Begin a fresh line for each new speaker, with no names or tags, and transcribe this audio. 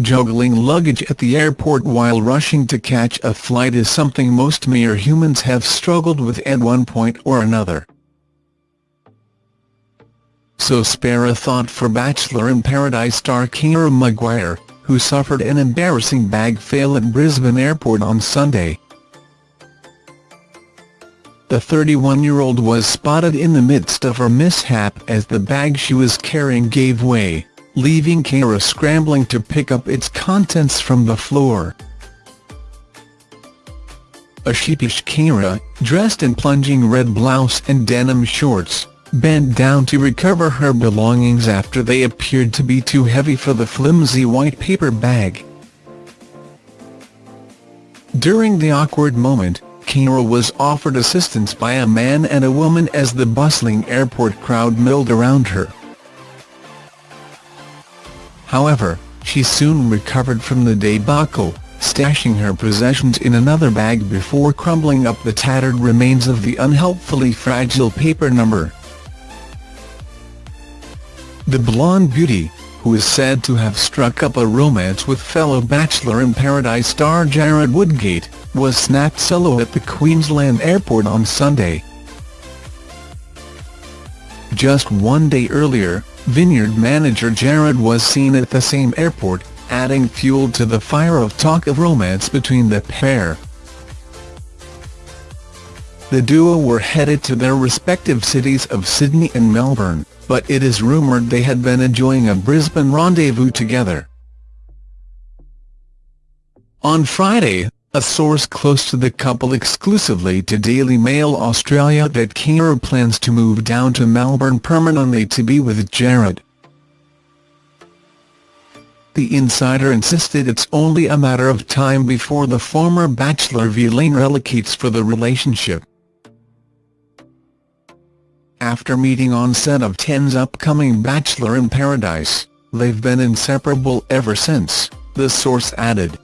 juggling luggage at the airport while rushing to catch a flight is something most mere humans have struggled with at one point or another. So spare a thought for Bachelor in Paradise star Keira Maguire, who suffered an embarrassing bag fail at Brisbane Airport on Sunday. The 31-year-old was spotted in the midst of her mishap as the bag she was carrying gave way, leaving Keira scrambling to pick up its contents from the floor. A sheepish Keira, dressed in plunging red blouse and denim shorts, bent down to recover her belongings after they appeared to be too heavy for the flimsy white paper bag. During the awkward moment, Keira was offered assistance by a man and a woman as the bustling airport crowd milled around her. However, she soon recovered from the debacle, stashing her possessions in another bag before crumbling up the tattered remains of the unhelpfully fragile paper number. The blonde beauty, who is said to have struck up a romance with fellow Bachelor in Paradise star Jarrod Woodgate, was snapped solo at the Queensland airport on Sunday. Just one day earlier, Vineyard manager Jarrod was seen at the same airport, adding fuel to the fire of talk of romance between the pair. The duo were headed to their respective cities of Sydney and Melbourne but it is rumoured they had been enjoying a Brisbane rendezvous together. On Friday, a source close to the couple exclusively to Daily Mail Australia that Keira plans to move down to Melbourne permanently to be with Jarrod. The insider insisted it's only a matter of time before the former Bachelor Vilain relocates for the relationship. After meeting on set of Ten's upcoming Bachelor in Paradise, they've been inseparable ever since, the source added.